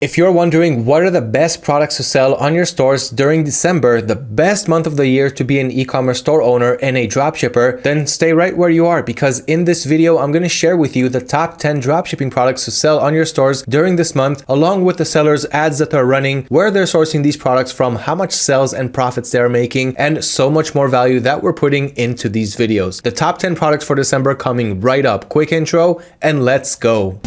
If you're wondering what are the best products to sell on your stores during December, the best month of the year to be an e-commerce store owner and a dropshipper, then stay right where you are because in this video, I'm going to share with you the top 10 dropshipping products to sell on your stores during this month, along with the sellers ads that they're running, where they're sourcing these products from, how much sales and profits they're making, and so much more value that we're putting into these videos. The top 10 products for December coming right up. Quick intro and let's go.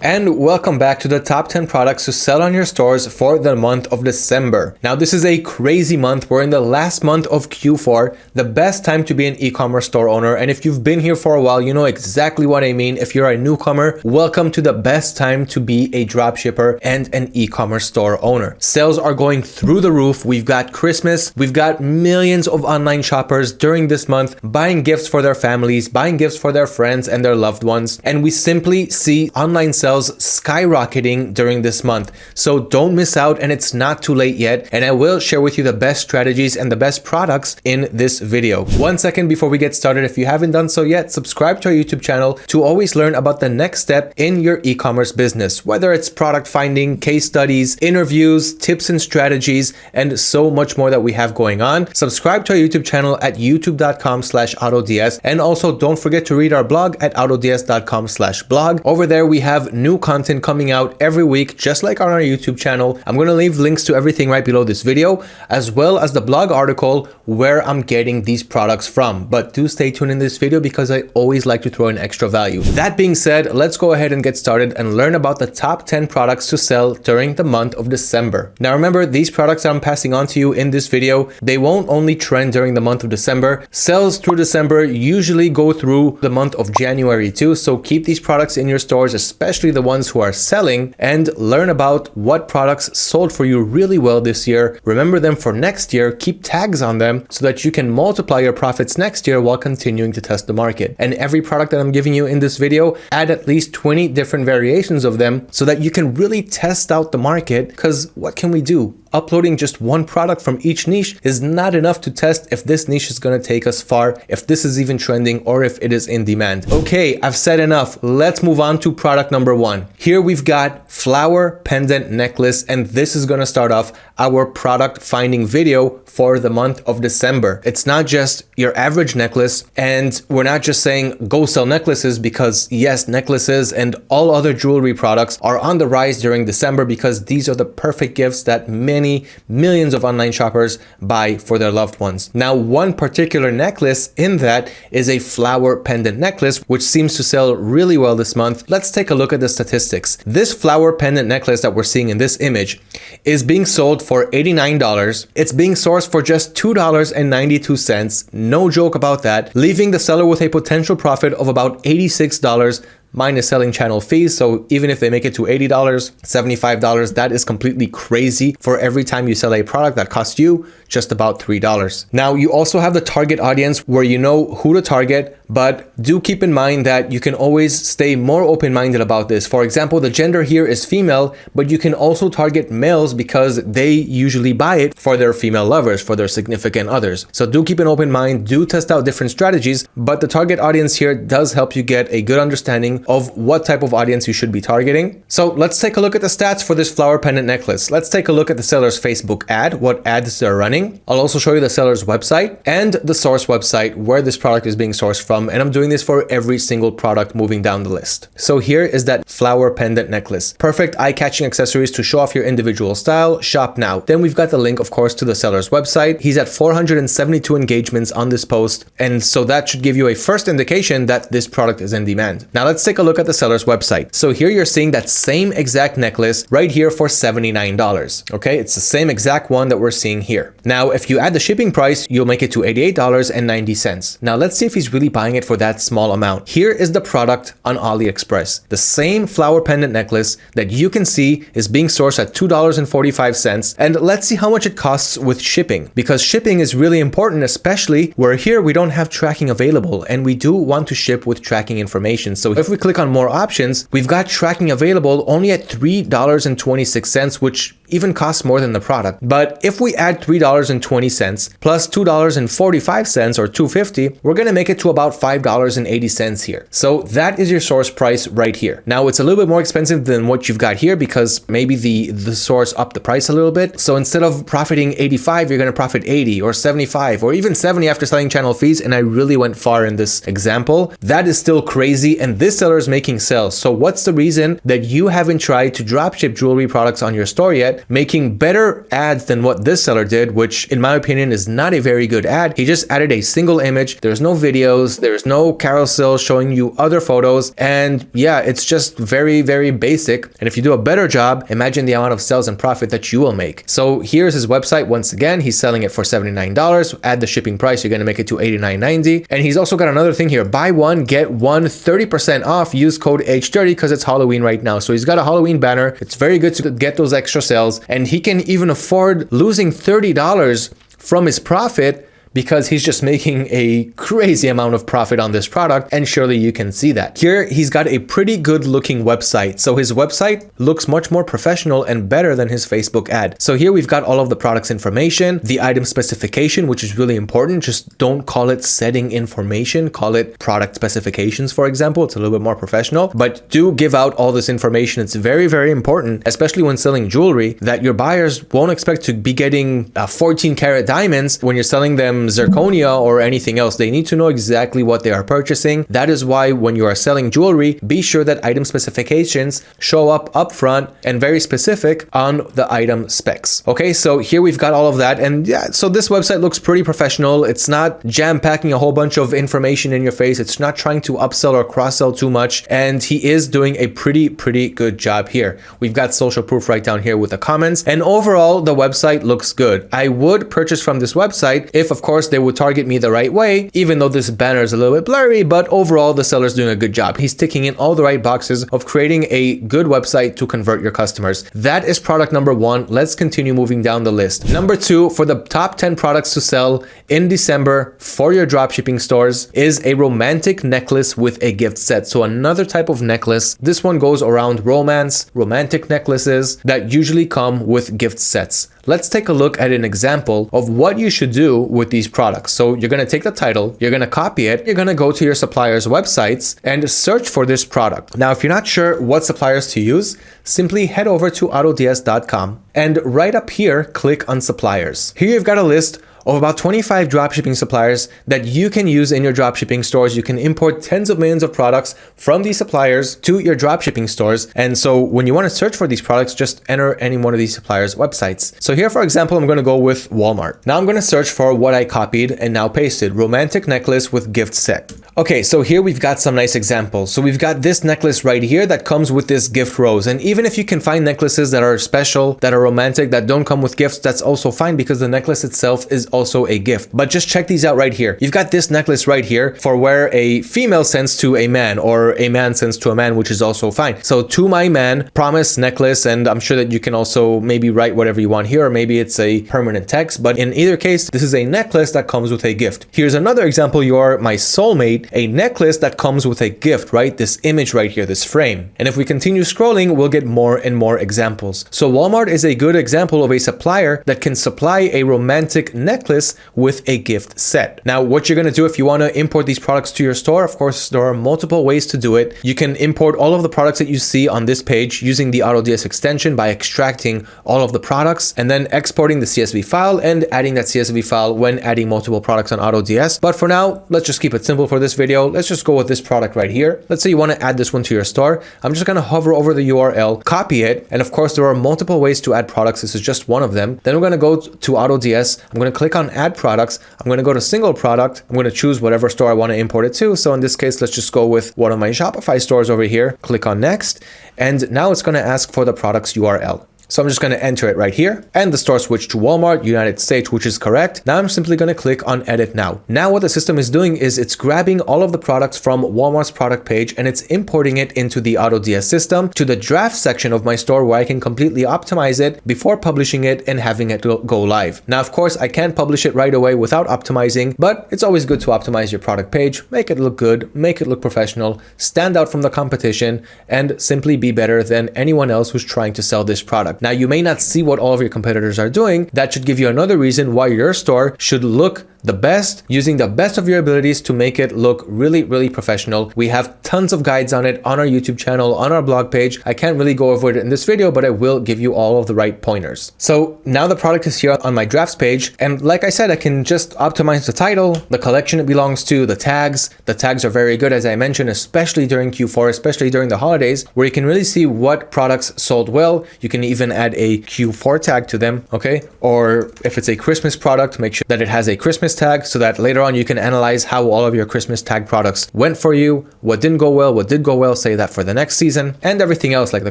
And welcome back to the top 10 products to sell on your stores for the month of December. Now, this is a crazy month. We're in the last month of Q4, the best time to be an e-commerce store owner. And if you've been here for a while, you know exactly what I mean. If you're a newcomer, welcome to the best time to be a dropshipper and an e-commerce store owner. Sales are going through the roof. We've got Christmas. We've got millions of online shoppers during this month buying gifts for their families, buying gifts for their friends and their loved ones. And we simply see online sales sales skyrocketing during this month. So don't miss out and it's not too late yet. And I will share with you the best strategies and the best products in this video. One second before we get started, if you haven't done so yet, subscribe to our YouTube channel to always learn about the next step in your e-commerce business, whether it's product finding, case studies, interviews, tips and strategies, and so much more that we have going on. Subscribe to our YouTube channel at youtube.com slash autods. And also don't forget to read our blog at autods.com slash blog. Over there, we have new content coming out every week, just like on our YouTube channel. I'm going to leave links to everything right below this video, as well as the blog article where I'm getting these products from. But do stay tuned in this video because I always like to throw in extra value. That being said, let's go ahead and get started and learn about the top 10 products to sell during the month of December. Now remember, these products I'm passing on to you in this video, they won't only trend during the month of December. Sales through December usually go through the month of January too, so keep these products in your stores, especially the ones who are selling, and learn about what products sold for you really well this year. Remember them for next year, keep tags on them so that you can multiply your profits next year while continuing to test the market. And every product that I'm giving you in this video, add at least 20 different variations of them so that you can really test out the market because what can we do? Uploading just one product from each niche is not enough to test if this niche is going to take us far, if this is even trending, or if it is in demand. Okay, I've said enough. Let's move on to product number one. Here we've got flower pendant necklace, and this is going to start off our product finding video for the month of December. It's not just your average necklace, and we're not just saying go sell necklaces because yes, necklaces and all other jewelry products are on the rise during December because these are the perfect gifts that many millions of online shoppers buy for their loved ones. Now, one particular necklace in that is a flower pendant necklace, which seems to sell really well this month. Let's take a look at the statistics. This flower pendant necklace that we're seeing in this image is being sold for $89. It's being sourced for just $2.92. No joke about that, leaving the seller with a potential profit of about $86 minus selling channel fees. So even if they make it to $80, $75, that is completely crazy for every time you sell a product that costs you just about $3. Now you also have the target audience where you know who to target, but do keep in mind that you can always stay more open-minded about this. For example, the gender here is female, but you can also target males because they usually buy it for their female lovers, for their significant others. So do keep an open mind, do test out different strategies, but the target audience here does help you get a good understanding of what type of audience you should be targeting. So let's take a look at the stats for this flower pendant necklace. Let's take a look at the seller's Facebook ad, what ads they're running. I'll also show you the seller's website and the source website where this product is being sourced from. And I'm doing this for every single product moving down the list. So here is that flower pendant necklace. Perfect eye-catching accessories to show off your individual style. Shop now. Then we've got the link, of course, to the seller's website. He's at 472 engagements on this post. And so that should give you a first indication that this product is in demand. Now let's take a look at the seller's website. So here you're seeing that same exact necklace right here for $79. Okay, it's the same exact one that we're seeing here. Now, if you add the shipping price, you'll make it to $88.90. Now let's see if he's really buying it for that small amount. Here is the product on AliExpress. The same flower pendant necklace that you can see is being sourced at $2.45. And let's see how much it costs with shipping because shipping is really important, especially where here we don't have tracking available and we do want to ship with tracking information. So if we click on more options, we've got tracking available only at $3.26, which even costs more than the product. But if we add $3.20 plus $2.45 or 250, we're going to make it to about $5.80 here. So that is your source price right here. Now it's a little bit more expensive than what you've got here because maybe the, the source upped the price a little bit. So instead of profiting 85, you're going to profit 80 or 75 or even 70 after selling channel fees. And I really went far in this example. That is still crazy. And this seller is making sales. So what's the reason that you haven't tried to dropship jewelry products on your store yet? making better ads than what this seller did, which in my opinion is not a very good ad. He just added a single image. There's no videos. There's no carousel showing you other photos. And yeah, it's just very, very basic. And if you do a better job, imagine the amount of sales and profit that you will make. So here's his website. Once again, he's selling it for $79. Add the shipping price, you're going to make it to $89.90. And he's also got another thing here. Buy one, get one 30% off. Use code H30 because it's Halloween right now. So he's got a Halloween banner. It's very good to get those extra sales sales and he can even afford losing $30 from his profit because he's just making a crazy amount of profit on this product and surely you can see that. Here he's got a pretty good looking website. So his website looks much more professional and better than his Facebook ad. So here we've got all of the products information, the item specification which is really important. Just don't call it setting information, call it product specifications for example. It's a little bit more professional but do give out all this information. It's very very important especially when selling jewelry that your buyers won't expect to be getting uh, 14 karat diamonds when you're selling them zirconia or anything else. They need to know exactly what they are purchasing. That is why when you are selling jewelry, be sure that item specifications show up upfront and very specific on the item specs. Okay, so here we've got all of that. And yeah, so this website looks pretty professional. It's not jam packing a whole bunch of information in your face. It's not trying to upsell or cross sell too much. And he is doing a pretty, pretty good job here. We've got social proof right down here with the comments. And overall, the website looks good. I would purchase from this website if, of course, they would target me the right way, even though this banner is a little bit blurry, but overall the seller's doing a good job. He's ticking in all the right boxes of creating a good website to convert your customers. That is product number one. Let's continue moving down the list. Number two, for the top 10 products to sell in December for your dropshipping stores is a romantic necklace with a gift set. So another type of necklace. This one goes around romance, romantic necklaces that usually come with gift sets. Let's take a look at an example of what you should do with these products. So you're going to take the title, you're going to copy it, you're going to go to your supplier's websites and search for this product. Now, if you're not sure what suppliers to use, simply head over to autods.com and right up here, click on suppliers. Here you've got a list of about 25 dropshipping suppliers that you can use in your dropshipping stores. You can import tens of millions of products from these suppliers to your dropshipping stores. And so when you want to search for these products, just enter any one of these suppliers' websites. So here, for example, I'm going to go with Walmart. Now I'm going to search for what I copied and now pasted, romantic necklace with gift set. Okay, so here we've got some nice examples. So we've got this necklace right here that comes with this gift rose. And even if you can find necklaces that are special, that are romantic, that don't come with gifts, that's also fine because the necklace itself is also a gift. But just check these out right here. You've got this necklace right here for where a female sends to a man or a man sends to a man, which is also fine. So to my man, promise necklace, and I'm sure that you can also maybe write whatever you want here, or maybe it's a permanent text. But in either case, this is a necklace that comes with a gift. Here's another example. You're my soulmate, a necklace that comes with a gift, right? This image right here, this frame. And if we continue scrolling, we'll get more and more examples. So Walmart is a good example of a supplier that can supply a romantic necklace with a gift set. Now, what you're going to do if you want to import these products to your store, of course, there are multiple ways to do it. You can import all of the products that you see on this page using the AutoDS extension by extracting all of the products and then exporting the CSV file and adding that CSV file when adding multiple products on AutoDS. But for now, let's just keep it simple for this video. Let's just go with this product right here. Let's say you want to add this one to your store. I'm just going to hover over the URL, copy it. And of course, there are multiple ways to add products. This is just one of them. Then we're going to go to AutoDS. I'm going to click on add products, I'm going to go to single product. I'm going to choose whatever store I want to import it to. So in this case, let's just go with one of my Shopify stores over here. Click on next. And now it's going to ask for the product's URL. So I'm just going to enter it right here and the store switched to Walmart, United States, which is correct. Now I'm simply going to click on edit now. Now what the system is doing is it's grabbing all of the products from Walmart's product page and it's importing it into the AutoDS system to the draft section of my store where I can completely optimize it before publishing it and having it go live. Now, of course, I can't publish it right away without optimizing, but it's always good to optimize your product page, make it look good, make it look professional, stand out from the competition, and simply be better than anyone else who's trying to sell this product. Now, you may not see what all of your competitors are doing. That should give you another reason why your store should look the best, using the best of your abilities to make it look really, really professional. We have tons of guides on it on our YouTube channel, on our blog page. I can't really go over it in this video, but I will give you all of the right pointers. So now the product is here on my drafts page. And like I said, I can just optimize the title, the collection it belongs to, the tags. The tags are very good, as I mentioned, especially during Q4, especially during the holidays, where you can really see what products sold well. You can even add a Q4 tag to them, okay? Or if it's a Christmas product, make sure that it has a Christmas tag so that later on you can analyze how all of your Christmas tag products went for you, what didn't go well, what did go well, say that for the next season, and everything else like the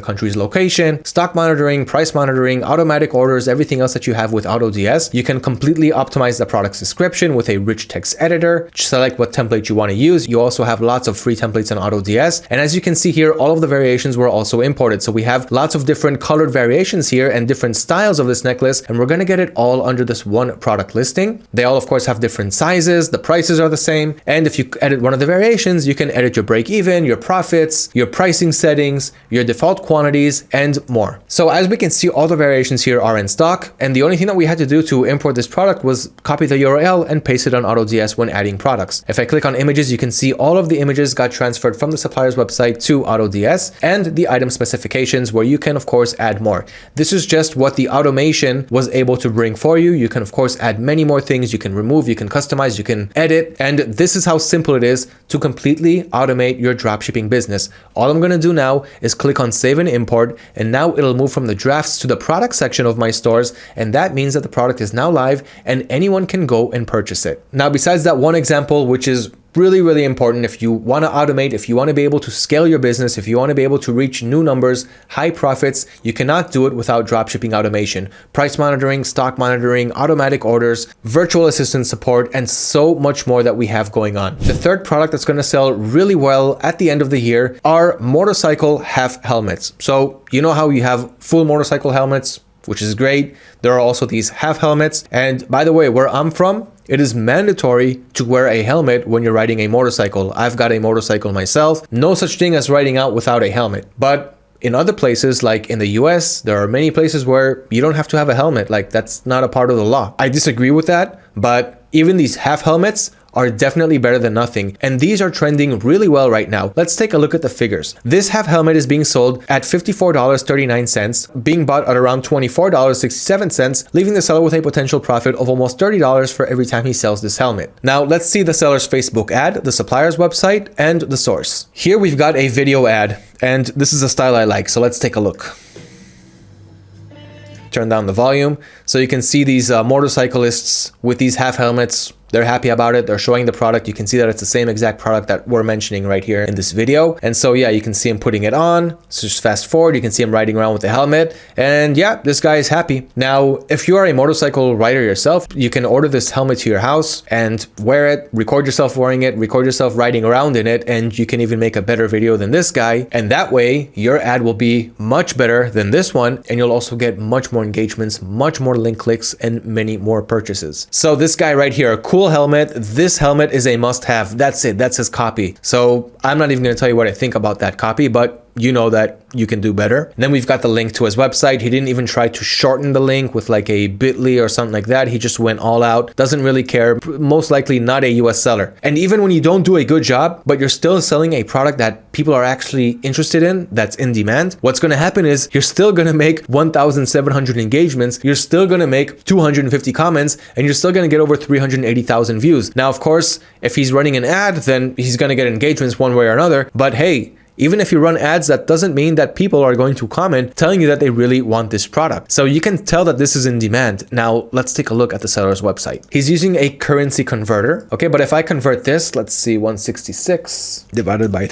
country's location, stock monitoring, price monitoring, automatic orders, everything else that you have with AutoDS. You can completely optimize the product's description with a rich text editor, select what template you want to use. You also have lots of free templates on AutoDS. And as you can see here, all of the variations were also imported. So we have lots of different colored variations here and different styles of this necklace, and we're going to get it all under this one product listing. They all, of course, have different sizes, the prices are the same, and if you edit one of the variations, you can edit your break even, your profits, your pricing settings, your default quantities, and more. So as we can see, all the variations here are in stock, and the only thing that we had to do to import this product was copy the URL and paste it on AutoDS when adding products. If I click on images, you can see all of the images got transferred from the supplier's website to AutoDS and the item specifications where you can of course add more. This is just what the automation was able to bring for you. You can of course add many more things. You can remove remove, you can customize, you can edit. And this is how simple it is to completely automate your dropshipping business. All I'm going to do now is click on save and import. And now it'll move from the drafts to the product section of my stores. And that means that the product is now live and anyone can go and purchase it. Now, besides that one example, which is really, really important if you want to automate, if you want to be able to scale your business, if you want to be able to reach new numbers, high profits, you cannot do it without dropshipping automation. Price monitoring, stock monitoring, automatic orders, virtual assistant support, and so much more that we have going on. The third product that's going to sell really well at the end of the year are motorcycle half helmets. So you know how you have full motorcycle helmets, which is great. There are also these half helmets. And by the way, where I'm from, it is mandatory to wear a helmet when you're riding a motorcycle. I've got a motorcycle myself. No such thing as riding out without a helmet. But in other places, like in the US, there are many places where you don't have to have a helmet. Like that's not a part of the law. I disagree with that, but even these half helmets are definitely better than nothing, and these are trending really well right now. Let's take a look at the figures. This half helmet is being sold at $54.39, being bought at around $24.67, leaving the seller with a potential profit of almost $30 for every time he sells this helmet. Now let's see the seller's Facebook ad, the supplier's website, and the source. Here we've got a video ad, and this is a style I like, so let's take a look turn down the volume so you can see these uh, motorcyclists with these half helmets they're happy about it. They're showing the product. You can see that it's the same exact product that we're mentioning right here in this video. And so, yeah, you can see him putting it on. So just fast forward, you can see him riding around with the helmet. And yeah, this guy is happy. Now, if you are a motorcycle rider yourself, you can order this helmet to your house and wear it, record yourself wearing it, record yourself riding around in it, and you can even make a better video than this guy. And that way, your ad will be much better than this one. And you'll also get much more engagements, much more link clicks, and many more purchases. So this guy right here, cool cool helmet. This helmet is a must have. That's it. That's his copy. So I'm not even going to tell you what I think about that copy, but you know that you can do better. And then we've got the link to his website. He didn't even try to shorten the link with like a bit.ly or something like that. He just went all out, doesn't really care, most likely not a US seller. And even when you don't do a good job, but you're still selling a product that people are actually interested in, that's in demand, what's going to happen is you're still going to make 1,700 engagements, you're still going to make 250 comments, and you're still going to get over 380,000 views. Now, of course, if he's running an ad, then he's going to get engagements one way or another. But hey, Even if you run ads, that doesn't mean that people are going to comment telling you that they really want this product. So you can tell that this is in demand. Now let's take a look at the seller's website. He's using a currency converter. Okay, but if I convert this, let's see, 166 divided by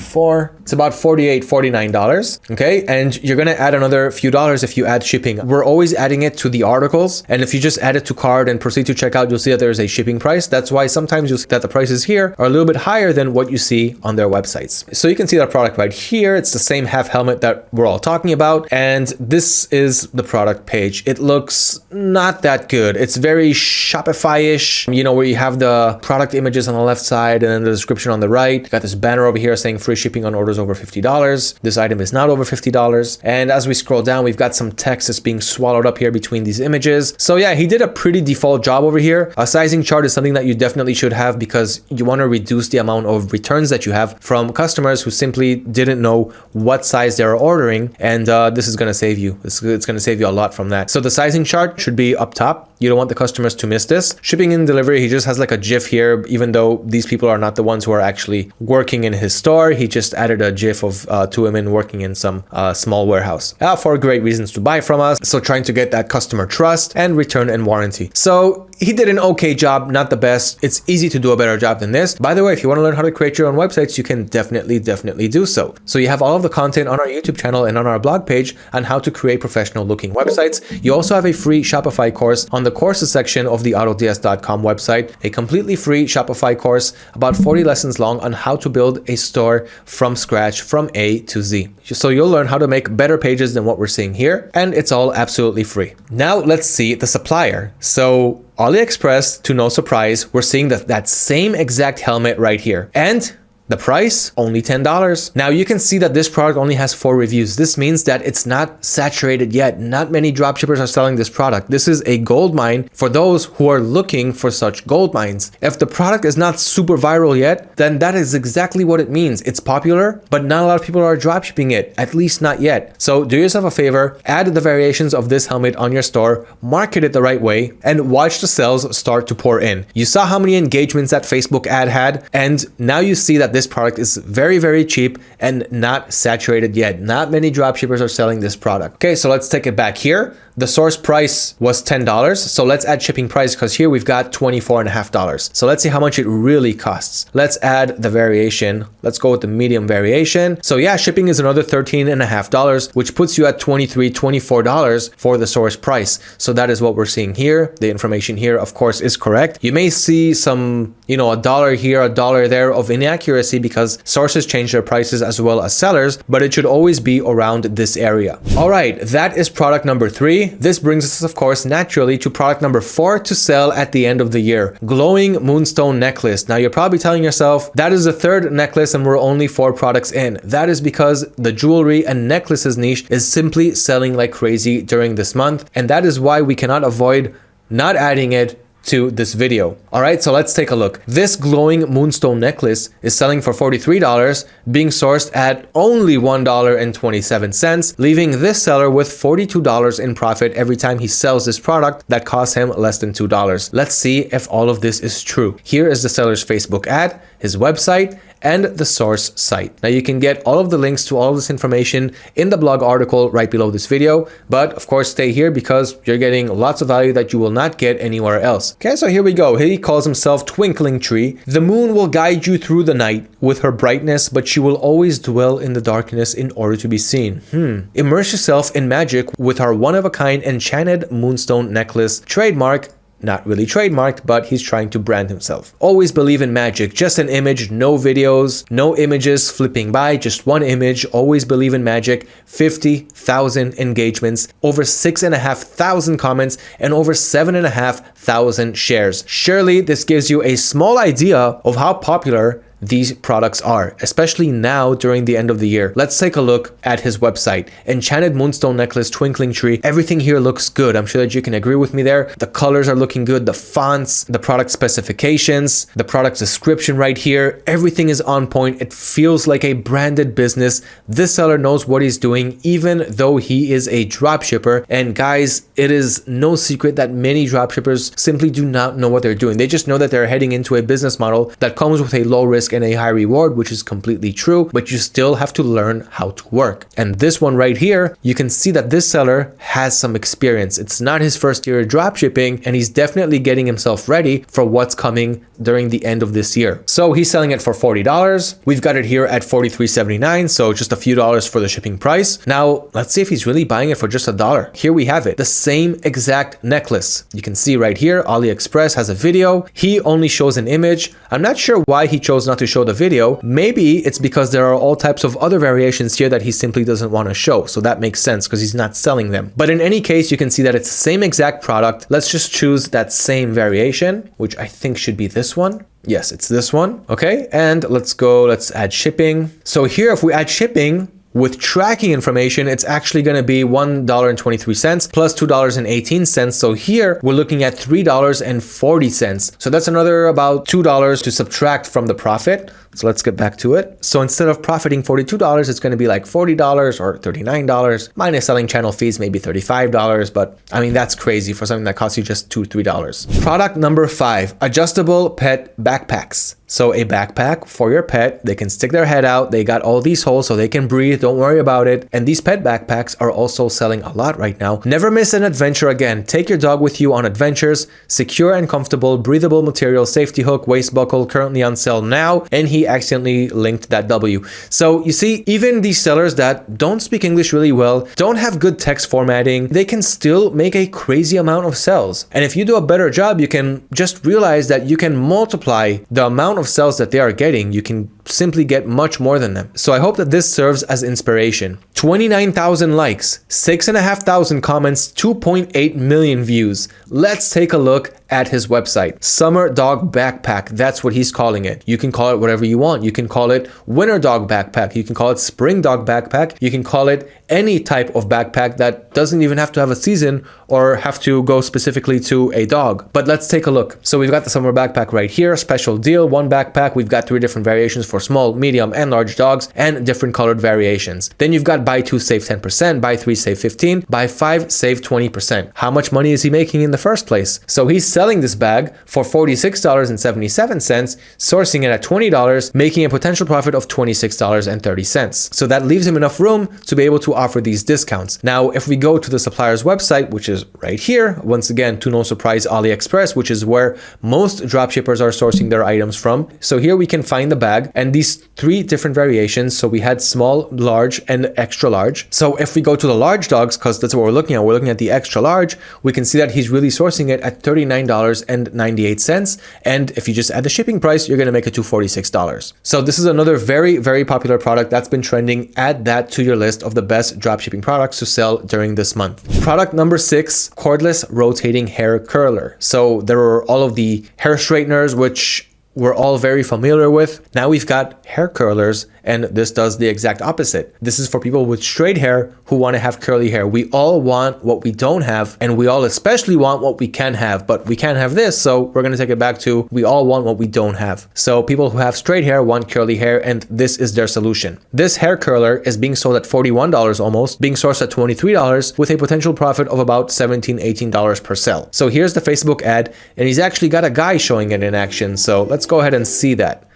3.4, it's about 48, 49 dollars. Okay, and you're gonna add another few dollars if you add shipping. We're always adding it to the articles, and if you just add it to cart and proceed to checkout, you'll see that there's a shipping price. That's why sometimes you'll see that the prices here are a little bit higher than what you see on their websites. So you can see that product right here. It's the same half helmet that we're all talking about, and this is the product page. It looks not that good. It's very Shopify-ish, you know, where you have the product images on the left side and then the description on the right. You got this banner over here saying free shipping on orders over $50. This item is not over $50. And as we scroll down, we've got some text that's being swallowed up here between these images. So yeah, he did a pretty default job over here. A sizing chart is something that you definitely should have because you want to reduce the amount of returns that you have from customers who simply didn't know what size they're ordering. And uh, this is going to save you. It's, it's going to save you a lot from that. So the sizing chart should be up top. You don't want the customers to miss this. Shipping and delivery, he just has like a GIF here, even though these people are not the ones who are actually working in his store. He just added a GIF of uh, two women working in some uh, small warehouse uh, for great reasons to buy from us. So trying to get that customer trust and return and warranty. So he did an okay job, not the best. It's easy to do a better job than this. By the way, if you want to learn how to create your own websites, you can definitely, definitely do so. So you have all of the content on our YouTube channel and on our blog page on how to create professional looking websites. You also have a free Shopify course on the courses section of the AutoDS.com website, a completely free Shopify course, about 40 lessons long on how to build a store from scratch from A to Z. So you'll learn how to make better pages than what we're seeing here, and it's all absolutely free. Now let's see the supplier. So AliExpress, to no surprise, we're seeing that, that same exact helmet right here. And the price, only $10. Now you can see that this product only has four reviews. This means that it's not saturated yet. Not many dropshippers are selling this product. This is a gold mine for those who are looking for such gold mines. If the product is not super viral yet, then that is exactly what it means. It's popular, but not a lot of people are dropshipping it, at least not yet. So do yourself a favor, add the variations of this helmet on your store, market it the right way, and watch the sales start to pour in. You saw how many engagements that Facebook ad had, and now you see that this this product is very, very cheap and not saturated yet. Not many dropshippers are selling this product. Okay, so let's take it back here. The source price was $10. So let's add shipping price because here we've got $24.5. So let's see how much it really costs. Let's add the variation. Let's go with the medium variation. So yeah, shipping is another $13.5, which puts you at $23, $24 for the source price. So that is what we're seeing here. The information here, of course, is correct. You may see some, you know, a dollar here, a dollar there of inaccuracy because sources change their prices as well as sellers, but it should always be around this area. All right, that is product number three. This brings us, of course, naturally to product number four to sell at the end of the year. Glowing Moonstone Necklace. Now, you're probably telling yourself, that is the third necklace and we're only four products in. That is because the jewelry and necklaces niche is simply selling like crazy during this month. And that is why we cannot avoid not adding it to this video. All right, so let's take a look. This glowing moonstone necklace is selling for $43, being sourced at only $1.27, leaving this seller with $42 in profit every time he sells this product that costs him less than $2. Let's see if all of this is true. Here is the seller's Facebook ad, his website, and the source site. Now you can get all of the links to all of this information in the blog article right below this video, but of course stay here because you're getting lots of value that you will not get anywhere else. Okay, so here we go. He calls himself Twinkling Tree. The moon will guide you through the night with her brightness, but she will always dwell in the darkness in order to be seen. Hmm. Immerse yourself in magic with our one-of-a-kind enchanted moonstone necklace trademark not really trademarked, but he's trying to brand himself. Always believe in magic, just an image, no videos, no images flipping by, just one image. Always believe in magic. 50,000 engagements, over 6,500 comments, and over 7,500 shares. Surely this gives you a small idea of how popular these products are, especially now during the end of the year. Let's take a look at his website. Enchanted Moonstone Necklace, Twinkling Tree. Everything here looks good. I'm sure that you can agree with me there. The colors are looking good. The fonts, the product specifications, the product description right here. Everything is on point. It feels like a branded business. This seller knows what he's doing, even though he is a dropshipper. And guys, it is no secret that many dropshippers simply do not know what they're doing. They just know that they're heading into a business model that comes with a low risk risk and a high reward, which is completely true, but you still have to learn how to work. And this one right here, you can see that this seller has some experience. It's not his first year of dropshipping, and he's definitely getting himself ready for what's coming during the end of this year. So he's selling it for $40. We've got it here at $43.79, so just a few dollars for the shipping price. Now, let's see if he's really buying it for just a dollar. Here we have it, the same exact necklace. You can see right here, AliExpress has a video. He only shows an image. I'm not sure why he chose not to show the video. Maybe it's because there are all types of other variations here that he simply doesn't want to show. So that makes sense because he's not selling them. But in any case, you can see that it's the same exact product. Let's just choose that same variation, which I think should be this one. Yes, it's this one. Okay, and let's go, let's add shipping. So here, if we add shipping, with tracking information, it's actually going to be $1.23 plus $2.18. So here we're looking at $3.40. So that's another about $2 to subtract from the profit. So let's get back to it. So instead of profiting $42, it's going to be like $40 or $39 minus selling channel fees, maybe $35. But I mean, that's crazy for something that costs you just two, $3. Product number five, adjustable pet backpacks. So a backpack for your pet, they can stick their head out. They got all these holes so they can breathe. Don't worry about it. And these pet backpacks are also selling a lot right now. Never miss an adventure again. Take your dog with you on adventures. Secure and comfortable, breathable material, safety hook, waist buckle, currently on sale now. And he accidentally linked that W. So you see, even these sellers that don't speak English really well, don't have good text formatting, they can still make a crazy amount of sales. And if you do a better job, you can just realize that you can multiply the amount of sales that they are getting, you can simply get much more than them. So I hope that this serves as inspiration. 29,000 likes, 6,500 comments, 2.8 million views. Let's take a look at his website. Summer Dog Backpack, that's what he's calling it. You can call it whatever you want. You can call it Winter Dog Backpack. You can call it Spring Dog Backpack. You can call it any type of backpack that doesn't even have to have a season or have to go specifically to a dog. But let's take a look. So we've got the summer backpack right here, special deal, one backpack. We've got three different variations for small, medium, and large dogs and different colored variations. Then you've got buy two, save 10%, buy three, save 15, buy five, save 20%. How much money is he making in the first place? So he's selling this bag for $46.77, sourcing it at $20, making a potential profit of $26.30. So that leaves him enough room to be able to offer these discounts. Now, if we go to the supplier's website, which is right here, once again, to no surprise, AliExpress, which is where most dropshippers are sourcing their items from. So here we can find the bag and these three different variations. So we had small, large, and extra large. So if we go to the large dogs, because that's what we're looking at, we're looking at the extra large, we can see that he's really sourcing it at $39.98. And if you just add the shipping price, you're going to make it to $46. So this is another very, very popular product that's been trending. Add that to your list of the best dropshipping products to sell during this month. Product number six, cordless rotating hair curler. So there are all of the hair straighteners, which we're all very familiar with. Now we've got hair curlers and this does the exact opposite. This is for people with straight hair who want to have curly hair. We all want what we don't have and we all especially want what we can have, but we can't have this. So we're going to take it back to we all want what we don't have. So people who have straight hair want curly hair and this is their solution. This hair curler is being sold at $41 almost, being sourced at $23 with a potential profit of about $17, $18 per sell. So here's the Facebook ad and he's actually got a guy showing it in action. So let's go ahead and see that.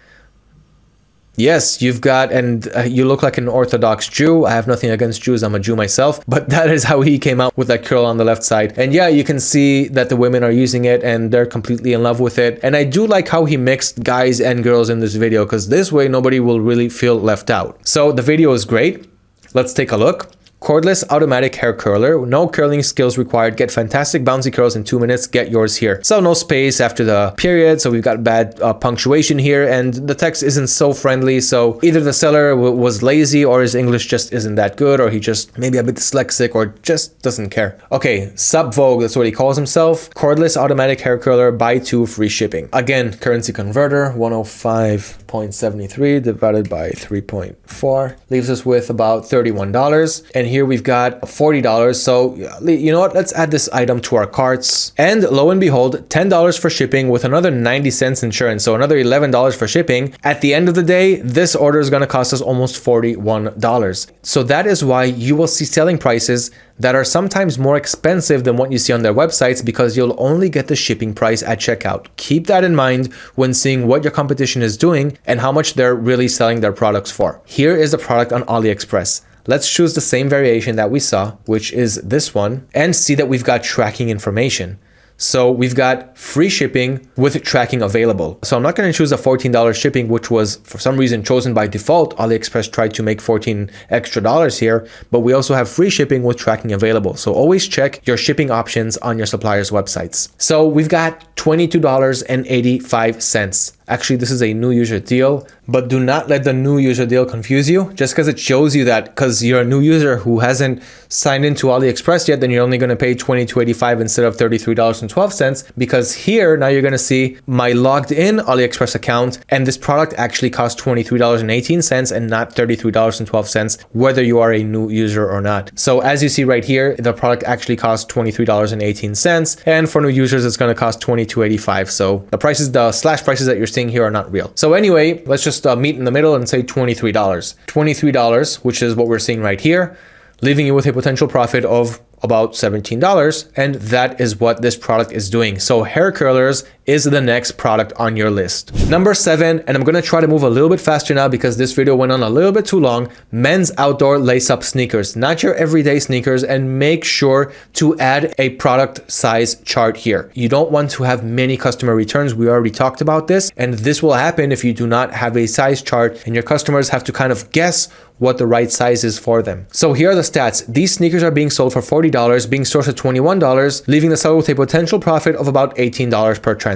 Yes, you've got, and uh, you look like an Orthodox Jew. I have nothing against Jews. I'm a Jew myself, but that is how he came out with that curl on the left side. And yeah, you can see that the women are using it and they're completely in love with it. And I do like how he mixed guys and girls in this video because this way nobody will really feel left out. So the video is great. Let's take a look. Cordless automatic hair curler, no curling skills required. Get fantastic bouncy curls in two minutes. Get yours here. So no space after the period. So we've got bad uh, punctuation here and the text isn't so friendly. So either the seller was lazy or his English just isn't that good or he just maybe a bit dyslexic or just doesn't care. Okay, Sub Vogue, that's what he calls himself. Cordless automatic hair curler, buy two, free shipping. Again, currency converter, 105.73 divided by 3.4 leaves us with about $31. And here we've got $40. So you know what? Let's add this item to our carts. And lo and behold, $10 for shipping with another 90 cents insurance. So another $11 for shipping. At the end of the day, this order is going to cost us almost $41. So that is why you will see selling prices that are sometimes more expensive than what you see on their websites because you'll only get the shipping price at checkout. Keep that in mind when seeing what your competition is doing and how much they're really selling their products for. Here is the product on AliExpress. Let's choose the same variation that we saw, which is this one, and see that we've got tracking information. So we've got free shipping with tracking available. So I'm not going to choose a $14 shipping, which was for some reason chosen by default. AliExpress tried to make 14 extra dollars here, but we also have free shipping with tracking available. So always check your shipping options on your supplier's websites. So we've got $22.85. Actually, this is a new user deal, but do not let the new user deal confuse you. Just because it shows you that because you're a new user who hasn't signed into AliExpress yet, then you're only going to pay $22.85 instead of $33.12 because here now you're going to see my logged in AliExpress account and this product actually costs $23.18 and not $33.12 whether you are a new user or not. So as you see right here, the product actually costs $23.18 and for new users it's going to cost $22.85. So the prices, the slash prices that you're seeing here are not real. So anyway, let's just uh, meet in the middle and say $23. $23, which is what we're seeing right here, leaving you with a potential profit of about $17 and that is what this product is doing. So hair curlers is the next product on your list. Number seven, and I'm gonna try to move a little bit faster now because this video went on a little bit too long, men's outdoor lace-up sneakers, not your everyday sneakers, and make sure to add a product size chart here. You don't want to have many customer returns. We already talked about this, and this will happen if you do not have a size chart and your customers have to kind of guess what the right size is for them. So here are the stats. These sneakers are being sold for $40, being sourced at $21, leaving the seller with a potential profit of about $18 per transaction.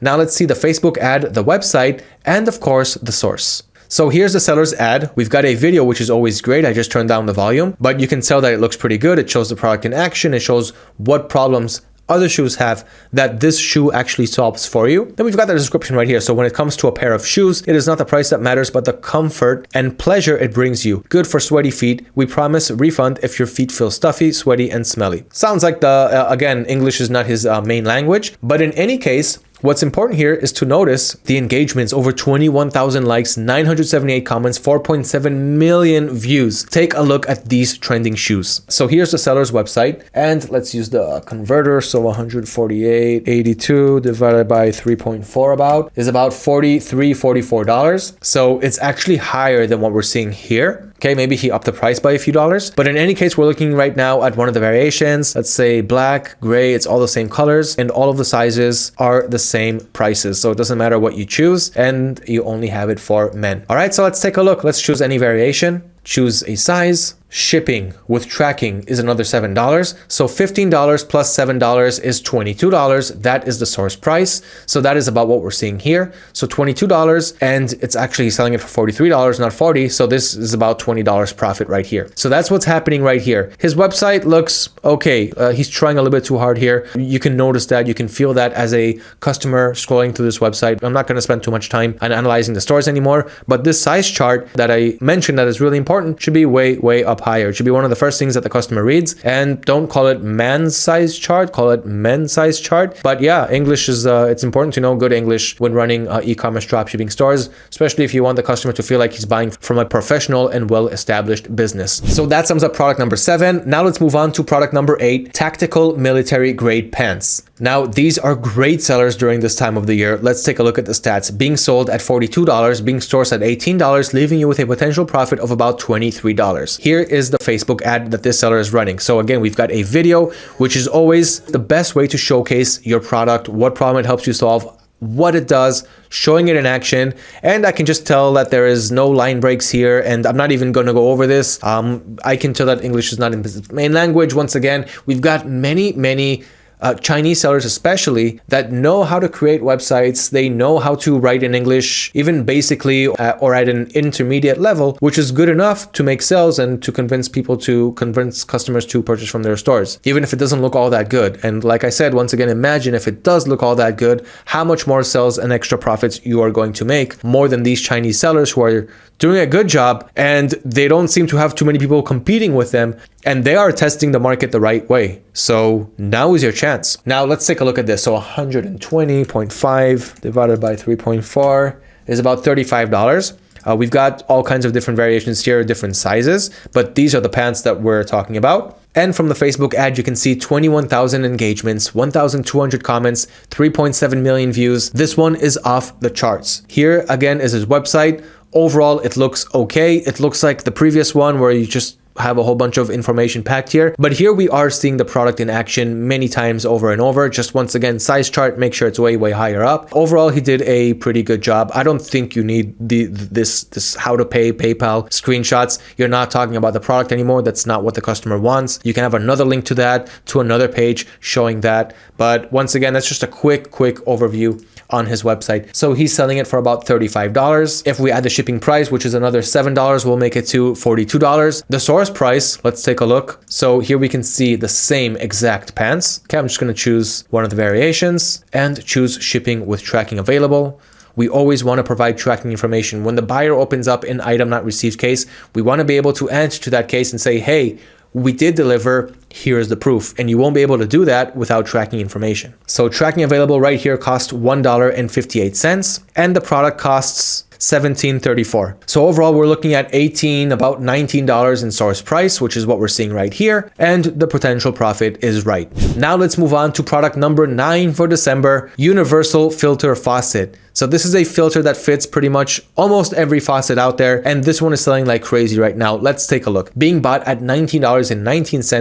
Now let's see the Facebook ad, the website, and of course the source. So here's the seller's ad. We've got a video, which is always great. I just turned down the volume, but you can tell that it looks pretty good. It shows the product in action. It shows what problems other shoes have that this shoe actually solves for you. Then we've got the description right here. So when it comes to a pair of shoes, it is not the price that matters, but the comfort and pleasure it brings you. Good for sweaty feet. We promise refund if your feet feel stuffy, sweaty, and smelly. Sounds like the, uh, again, English is not his uh, main language, but in any case, What's important here is to notice the engagements over 21,000 likes, 978 comments, 4.7 million views. Take a look at these trending shoes. So here's the seller's website and let's use the converter. So 148.82 divided by 3.4 about is about 43, 44 dollars. So it's actually higher than what we're seeing here. Okay, maybe he upped the price by a few dollars. But in any case, we're looking right now at one of the variations. Let's say black, gray, it's all the same colors and all of the sizes are the same prices. So it doesn't matter what you choose and you only have it for men. All right, so let's take a look. Let's choose any variation, choose a size, Shipping with tracking is another $7. So $15 plus $7 is $22. That is the source price. So that is about what we're seeing here. So $22 and it's actually selling it for $43, not 40. So this is about $20 profit right here. So that's what's happening right here. His website looks okay. Uh, he's trying a little bit too hard here. You can notice that. You can feel that as a customer scrolling through this website. I'm not going to spend too much time on analyzing the stores anymore, but this size chart that I mentioned that is really important should be way, way up higher. It should be one of the first things that the customer reads. And don't call it man's size chart, call it men's size chart. But yeah, English is, uh, it's important to know good English when running uh, e-commerce dropshipping stores, especially if you want the customer to feel like he's buying from a professional and well-established business. So that sums up product number seven. Now let's move on to product number eight, tactical military grade pants. Now, these are great sellers during this time of the year. Let's take a look at the stats. Being sold at $42, being sourced at $18, leaving you with a potential profit of about $23. Here is the Facebook ad that this seller is running. So again, we've got a video, which is always the best way to showcase your product, what problem it helps you solve, what it does, showing it in action. And I can just tell that there is no line breaks here. And I'm not even going to go over this. Um, I can tell that English is not in the main language. Once again, we've got many, many uh, Chinese sellers especially that know how to create websites, they know how to write in English, even basically uh, or at an intermediate level, which is good enough to make sales and to convince people to convince customers to purchase from their stores, even if it doesn't look all that good. And like I said, once again, imagine if it does look all that good, how much more sales and extra profits you are going to make more than these Chinese sellers who are doing a good job and they don't seem to have too many people competing with them and they are testing the market the right way. So now is your chance. Now let's take a look at this. So 120.5 divided by 3.4 is about $35. Uh, we've got all kinds of different variations here, different sizes, but these are the pants that we're talking about. And from the Facebook ad, you can see 21,000 engagements, 1,200 comments, 3.7 million views. This one is off the charts. Here again is his website. Overall, it looks okay. It looks like the previous one where you just have a whole bunch of information packed here. But here we are seeing the product in action many times over and over. Just once again, size chart, make sure it's way, way higher up. Overall, he did a pretty good job. I don't think you need the this, this how to pay PayPal screenshots. You're not talking about the product anymore. That's not what the customer wants. You can have another link to that, to another page showing that. But once again, that's just a quick, quick overview on his website. So he's selling it for about $35. If we add the shipping price, which is another $7, we'll make it to $42. The source price, let's take a look. So here we can see the same exact pants. Okay, I'm just gonna choose one of the variations and choose shipping with tracking available we always want to provide tracking information. When the buyer opens up an item not received case, we want to be able to answer to that case and say, hey, we did deliver, here's the proof. And you won't be able to do that without tracking information. So tracking available right here costs $1.58 and the product costs 1734. So overall, we're looking at 18, about $19 in source price, which is what we're seeing right here. And the potential profit is right. Now let's move on to product number nine for December, Universal Filter Faucet. So this is a filter that fits pretty much almost every faucet out there. And this one is selling like crazy right now. Let's take a look. Being bought at $19.19,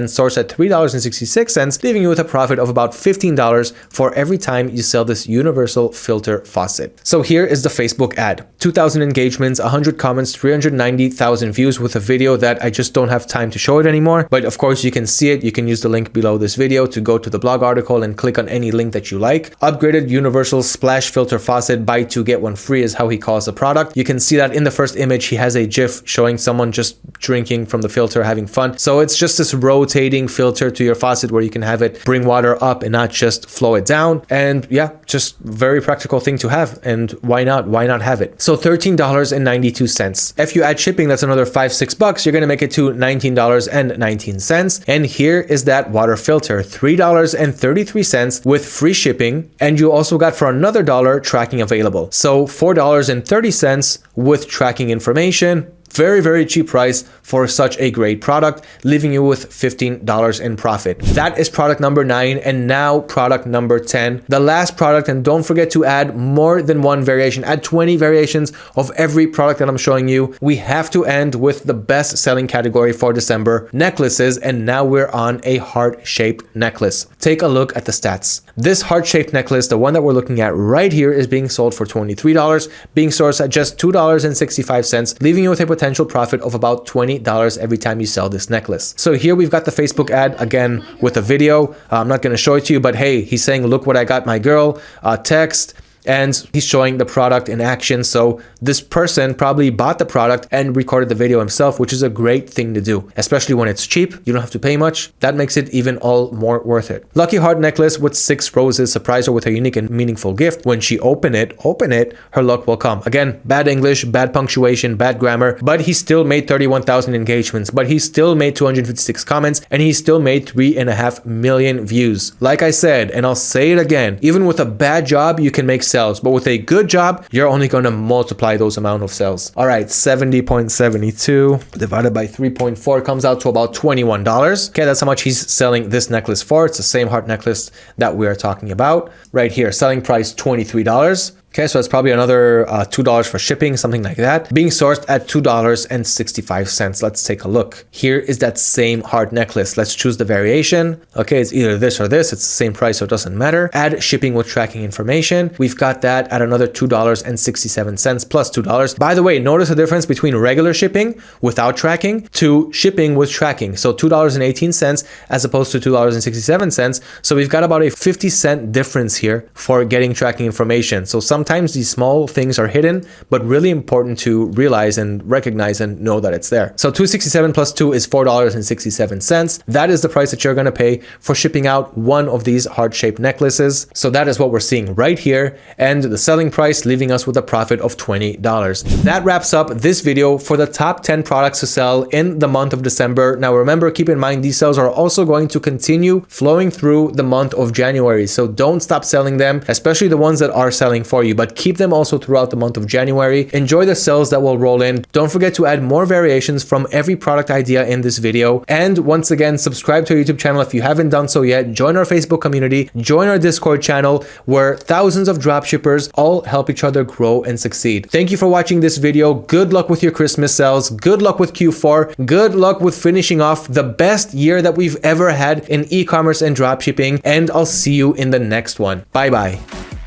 sourced at $3.66, leaving you with a profit of about $15 for every time you sell this universal filter faucet. So here is the Facebook ad. 2,000 engagements, 100 comments, 390,000 views with a video that I just don't have time to show it anymore. But of course you can see it. You can use the link below this video to go to the blog article and click on any link that you like. Upgraded universal splash filter faucet buy two get one free is how he calls the product. You can see that in the first image he has a GIF showing someone just drinking from the filter having fun. So it's just this rotating filter to your faucet where you can have it bring water up and not just flow it down. And yeah, just very practical thing to have. And why not? Why not have it? So $13.92. If you add shipping, that's another five, six bucks. You're going to make it to $19.19. And here is that water filter, $3.33 with free shipping. And you also got for another dollar tracking available. So $4.30 with tracking information, very, very cheap price for such a great product, leaving you with $15 in profit. That is product number nine. And now product number 10, the last product. And don't forget to add more than one variation, add 20 variations of every product that I'm showing you. We have to end with the best selling category for December, necklaces. And now we're on a heart-shaped necklace. Take a look at the stats. This heart-shaped necklace, the one that we're looking at right here is being sold for $23, being sourced at just $2.65, leaving you with a potential potential profit of about $20 every time you sell this necklace. So here we've got the Facebook ad again with a video. Uh, I'm not going to show it to you, but hey, he's saying, look what I got my girl, uh, text, and he's showing the product in action. So this person probably bought the product and recorded the video himself, which is a great thing to do, especially when it's cheap. You don't have to pay much. That makes it even all more worth it. Lucky heart necklace with six roses surprise her with a unique and meaningful gift. When she open it, open it, her luck will come. Again, bad English, bad punctuation, bad grammar, but he still made 31,000 engagements, but he still made 256 comments and he still made three and a half million views. Like I said, and I'll say it again, even with a bad job, you can make But with a good job, you're only going to multiply those amount of cells. All right, 70.72 divided by 3.4 comes out to about $21. Okay, that's how much he's selling this necklace for. It's the same heart necklace that we are talking about right here. Selling price $23. Okay, so that's probably another uh, $2 for shipping, something like that. Being sourced at $2.65. Let's take a look. Here is that same heart necklace. Let's choose the variation. Okay, it's either this or this. It's the same price, so it doesn't matter. Add shipping with tracking information. We've got that at another $2.67 plus $2. By the way, notice the difference between regular shipping without tracking to shipping with tracking. So $2.18 as opposed to $2.67. So we've got about a 50 cent difference here for getting tracking information. So some sometimes these small things are hidden, but really important to realize and recognize and know that it's there. So 267 plus 2 is $4.67. That is the price that you're going to pay for shipping out one of these heart-shaped necklaces. So that is what we're seeing right here and the selling price leaving us with a profit of $20. That wraps up this video for the top 10 products to sell in the month of December. Now remember, keep in mind these sales are also going to continue flowing through the month of January. So don't stop selling them, especially the ones that are selling for you but keep them also throughout the month of January. Enjoy the sales that will roll in. Don't forget to add more variations from every product idea in this video. And once again, subscribe to our YouTube channel if you haven't done so yet. Join our Facebook community, join our Discord channel where thousands of dropshippers all help each other grow and succeed. Thank you for watching this video. Good luck with your Christmas sales. Good luck with Q4. Good luck with finishing off the best year that we've ever had in e-commerce and dropshipping. And I'll see you in the next one. Bye bye.